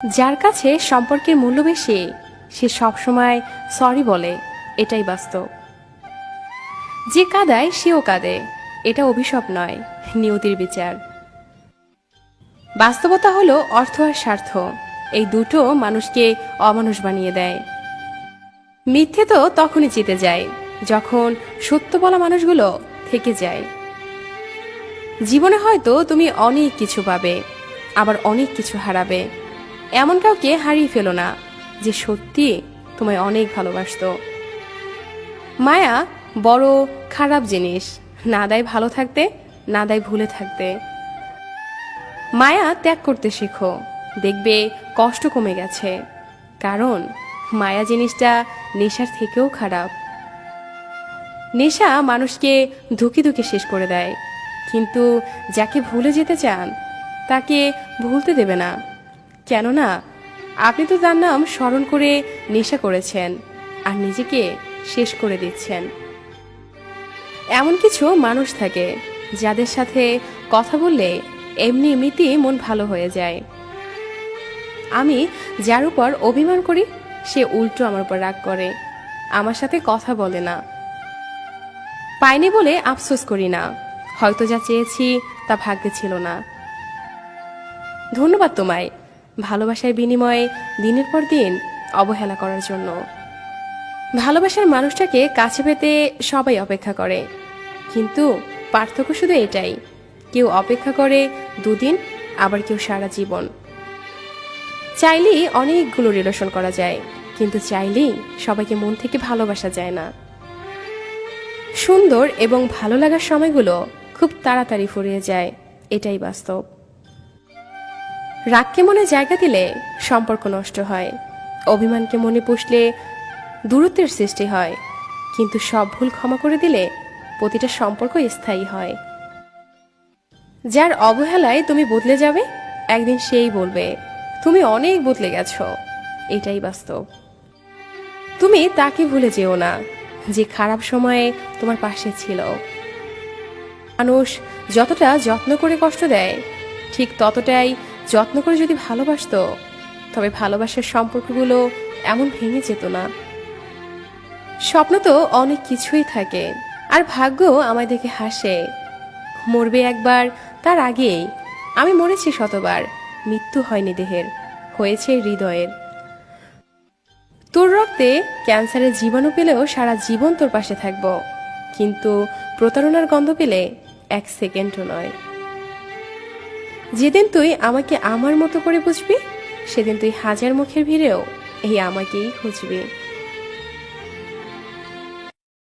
যার কাছে সম্পর্কের মূল্য বেশি, সে সবসময় সরি বলে, এটাই বাস্তব। যে কাদায় সেও কাঁদে, এটা অভিশাপ নয়, নিয়তির বিচার। বাস্তবতা হলো অর্থ আর স্বার্থ, এই দুটো মানুষকে অমানুষ বানিয়ে দেয়। মিথ্যে তো তখনই জিতে যায়, যখন সত্য বলা মানুষগুলো থেকে যায়। জীবনে হয়তো তুমি অনেক কিছু পাবে, আবার অনেক কিছু হারাবে এমন কাউকে হারিয়ে ফেলো না, যে সত্যি তোমায় অনেক ভালোবাসত। মায়া, বড়, খারাপ জিনিস, না দেয় ভালো থাকতে, না দেয় ভুলে থাকতে। মায়া ত্যাগ করতে শেখো, দেখবে কষ্ট কমে গেছে, কারণ মায়া জিনিসটা নেশার থেকেও খারাপ। নেশা মানুষকে ধুকে ধুকে শেষ করে দেয়, কিন্তু যাকে ভুলে যেতে চান, তাকে ভুলতে দেবে না। কেননা, আপনি তো তার নাম স্মরণ করে নেশা করেছেন আর নিজেকে শেষ করে দিচ্ছেন। এমন কিছু মানুষ থাকে যাদের সাথে কথা বললে এমনি এমনিতেই মন ভালো হয়ে যায়। আমি যার উপর অভিমান করি, সে উল্টো আমার উপর রাগ করে, আমার সাথে কথা বলে না। পাইনি বলে আফসোস করি না, হয়তো যা চেয়েছি তা ভাগ্যে ছিল না। ধন্যবাদ তোমায় ভালোবাসার বিনিময়ে দিনের পর দিন অবহেলা করার জন্য। ভালোবাসার মানুষটাকে কাছে পেতে সবাই অপেক্ষা করে। কিন্তু পার্থক্য শুধু এটাই, কেউ অপেক্ষা করে দুদিন, আবার কেউ সারা জীবন। চাইলেই অনেকগুলো রিলেশন করা যায়, কিন্তু চাইলেই সবাইকে মন থেকে ভালোবাসা যায় না। সুন্দর এবং ভালো লাগার সময়গুলো খুব তাড়াতাড়ি ফুরিয়ে যায়, এটাই বাস্তব। রাগকে মনে জায়গা দিলে সম্পর্ক নষ্ট হয়। অভিমানকে মনে পুষলে দূরত্বের সৃষ্টি হয়। কিন্তু সব ভুল ক্ষমা করে দিলে প্রতিটা সম্পর্ক স্থায়ী হয়। যার অবহেলায় তুমি বদলে যাবে, একদিন সেই বলবে, তুমি অনেক বদলে গেছো। এটাই বাস্তব। তুমি তাকে ভুলে যেও না, যে খারাপ সময়ে তোমার পাশে ছিল। মানুষ যতটা যত্ন করে কষ্ট দেয়, ঠিক ততটাই যত্ন করে যদি ভালোবাসতো, তবে ভালোবাসার সম্পর্কগুলো এমন ভেঙে যেত না। স্বপ্ন তো অনেক কিছুই থাকে, আর ভাগ্য আমায় দেখে হাসে। মরবে একবার, তার আগেই। আমি মরেছি শতবার, মৃত্যু হয়নি দেহের, হয়েছে হৃদয়ের। তোর রক্তে ক্যান্সারের জীবাণু পেলেও সারা জীবন তোর পাশে থাকব, কিন্তু প্রতারণার গন্ধ পেলে এক সেকেন্ডও নয়। যেদিন তুই আমাকে আমার মতো করে বুঝবি, সেদিন তুই হাজার মুখের ভিড়েও এই আমাকেই খুঁজবি।